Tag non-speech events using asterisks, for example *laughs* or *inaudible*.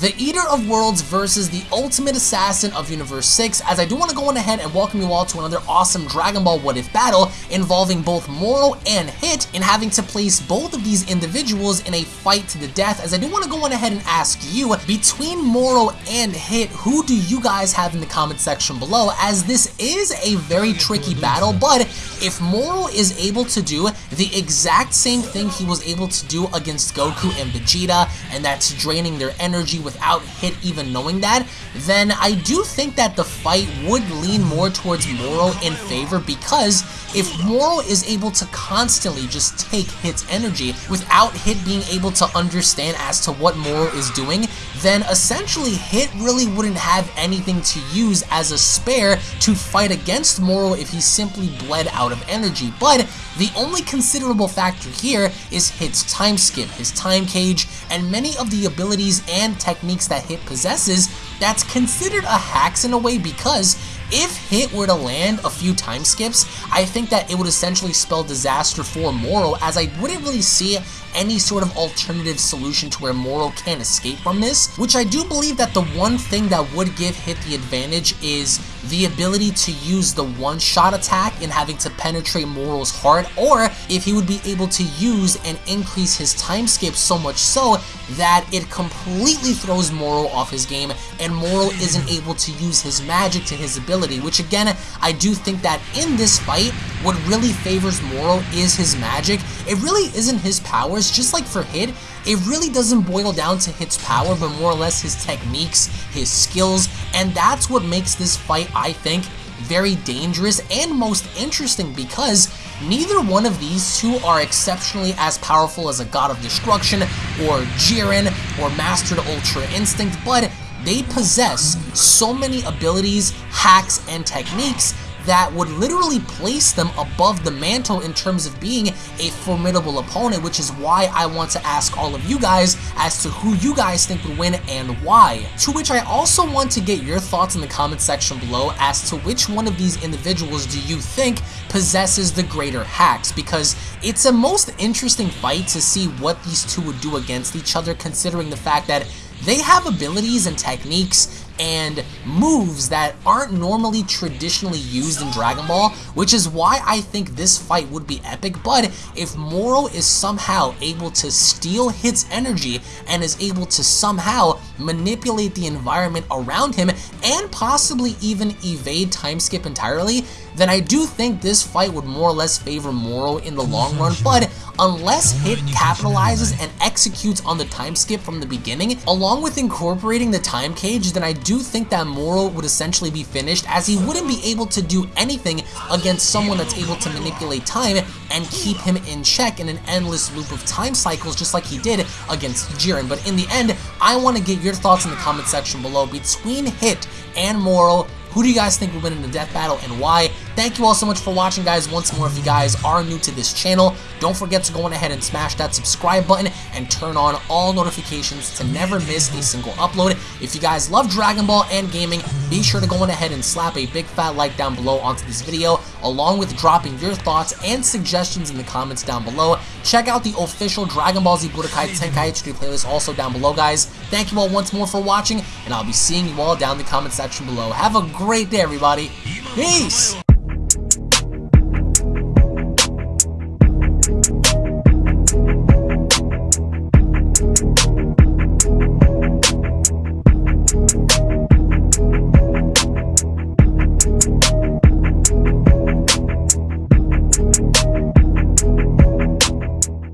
The Eater of Worlds versus the Ultimate Assassin of Universe 6, as I do want to go on ahead and welcome you all to another awesome Dragon Ball What If battle involving both Moro and Hit in having to place both of these individuals in a fight to the death, as I do want to go on ahead and ask you, between Moro and Hit, who do you guys have in the comment section below, as this is a very tricky battle, but if Moro is able to do the exact same thing he was able to do against Goku and Vegeta, and that's draining their energy without Hit even knowing that, then I do think that the fight would lean more towards Moro in favor because if Moro is able to constantly just take Hit's energy without Hit being able to understand as to what Moro is doing, then essentially Hit really wouldn't have anything to use as a spare to fight against Moro if he simply bled out of energy. But the only considerable factor here is Hit's time skip, his time cage, and many of the abilities and techniques that Hit possesses that's considered a hacks in a way because if Hit were to land a few time skips, I think that it would essentially spell disaster for Moro as I wouldn't really see any sort of alternative solution to where Moro can escape from this, which I do believe that the one thing that would give Hit the advantage is the ability to use the one-shot attack in having to penetrate Moro's heart, or if he would be able to use and increase his time skip so much so that it completely throws Moro off his game and Moro isn't *laughs* able to use his magic to his ability, which again, I do think that in this fight, what really favors Moro is his magic. It really isn't his powers, just like for Hit, it really doesn't boil down to Hit's power, but more or less his techniques, his skills, and that's what makes this fight, I think, very dangerous and most interesting because neither one of these two are exceptionally as powerful as a God of Destruction or Jiren or Mastered Ultra Instinct, but they possess so many abilities, hacks, and techniques that would literally place them above the mantle in terms of being a formidable opponent, which is why I want to ask all of you guys as to who you guys think would win and why. To which I also want to get your thoughts in the comment section below as to which one of these individuals do you think possesses the greater hacks, because it's a most interesting fight to see what these two would do against each other considering the fact that they have abilities and techniques and moves that aren't normally traditionally used in Dragon Ball, which is why I think this fight would be epic, but if Moro is somehow able to steal Hit's energy and is able to somehow manipulate the environment around him and possibly even evade time skip entirely, then I do think this fight would more or less favor Moro in the long run, *laughs* but unless Hit capitalizes and executes on the time skip from the beginning, along with incorporating the time cage, then I do think that Moro would essentially be finished as he wouldn't be able to do anything against someone that's able to manipulate time and keep him in check in an endless loop of time cycles just like he did against Jiren. But in the end, I want to get your thoughts in the comment section below between Hit and Moro. Who do you guys think will win in the death battle and why? Thank you all so much for watching, guys. Once more, if you guys are new to this channel, don't forget to go on ahead and smash that subscribe button and turn on all notifications to never miss a single upload. If you guys love Dragon Ball and gaming, be sure to go on ahead and slap a big fat like down below onto this video, along with dropping your thoughts and suggestions in the comments down below. Check out the official Dragon Ball Z Budokai Tenkaichi playlist also down below, guys. Thank you all once more for watching, and I'll be seeing you all down in the comment section below. Have a great day, everybody. Peace!